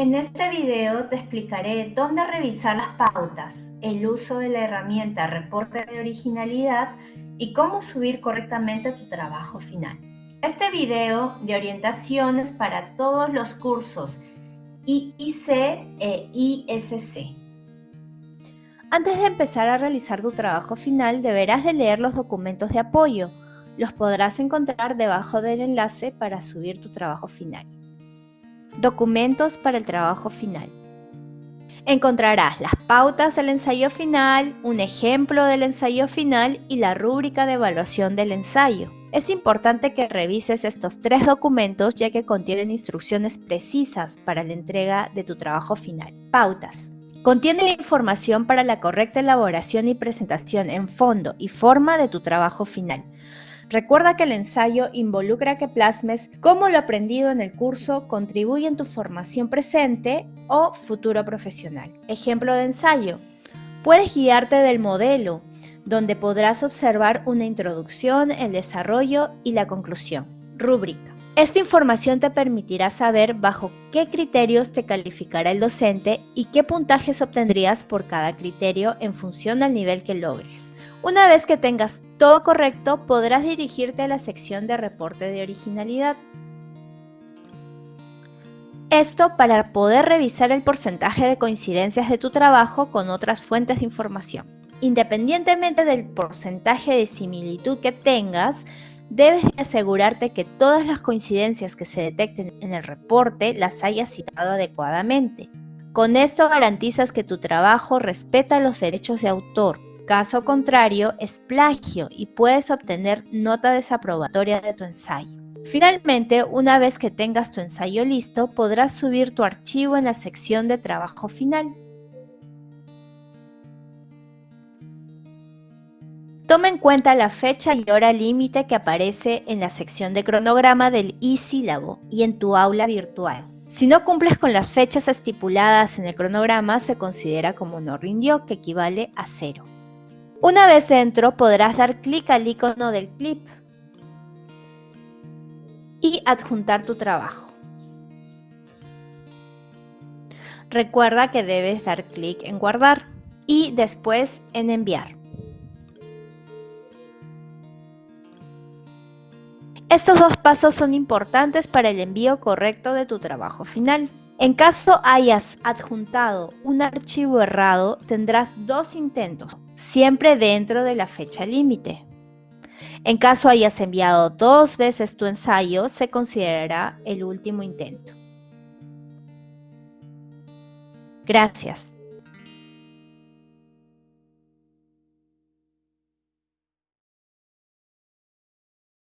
En este video te explicaré dónde revisar las pautas, el uso de la herramienta reporte de originalidad y cómo subir correctamente tu trabajo final. Este video de orientación es para todos los cursos IIC e ISC. Antes de empezar a realizar tu trabajo final deberás de leer los documentos de apoyo. Los podrás encontrar debajo del enlace para subir tu trabajo final. Documentos para el trabajo final. Encontrarás las pautas del ensayo final, un ejemplo del ensayo final y la rúbrica de evaluación del ensayo. Es importante que revises estos tres documentos ya que contienen instrucciones precisas para la entrega de tu trabajo final. Pautas. Contiene la información para la correcta elaboración y presentación en fondo y forma de tu trabajo final. Recuerda que el ensayo involucra que plasmes cómo lo aprendido en el curso contribuye en tu formación presente o futuro profesional. Ejemplo de ensayo. Puedes guiarte del modelo, donde podrás observar una introducción, el desarrollo y la conclusión. Rúbrica. Esta información te permitirá saber bajo qué criterios te calificará el docente y qué puntajes obtendrías por cada criterio en función al nivel que logres. Una vez que tengas todo correcto, podrás dirigirte a la sección de reporte de originalidad. Esto para poder revisar el porcentaje de coincidencias de tu trabajo con otras fuentes de información. Independientemente del porcentaje de similitud que tengas, debes asegurarte que todas las coincidencias que se detecten en el reporte las hayas citado adecuadamente. Con esto garantizas que tu trabajo respeta los derechos de autor, Caso contrario, es plagio y puedes obtener nota desaprobatoria de tu ensayo. Finalmente, una vez que tengas tu ensayo listo, podrás subir tu archivo en la sección de trabajo final. Toma en cuenta la fecha y hora límite que aparece en la sección de cronograma del e-sílabo y en tu aula virtual. Si no cumples con las fechas estipuladas en el cronograma, se considera como no rindió, que equivale a cero. Una vez dentro podrás dar clic al icono del clip y adjuntar tu trabajo. Recuerda que debes dar clic en guardar y después en enviar. Estos dos pasos son importantes para el envío correcto de tu trabajo final. En caso hayas adjuntado un archivo errado, tendrás dos intentos siempre dentro de la fecha límite. En caso hayas enviado dos veces tu ensayo, se considerará el último intento. Gracias.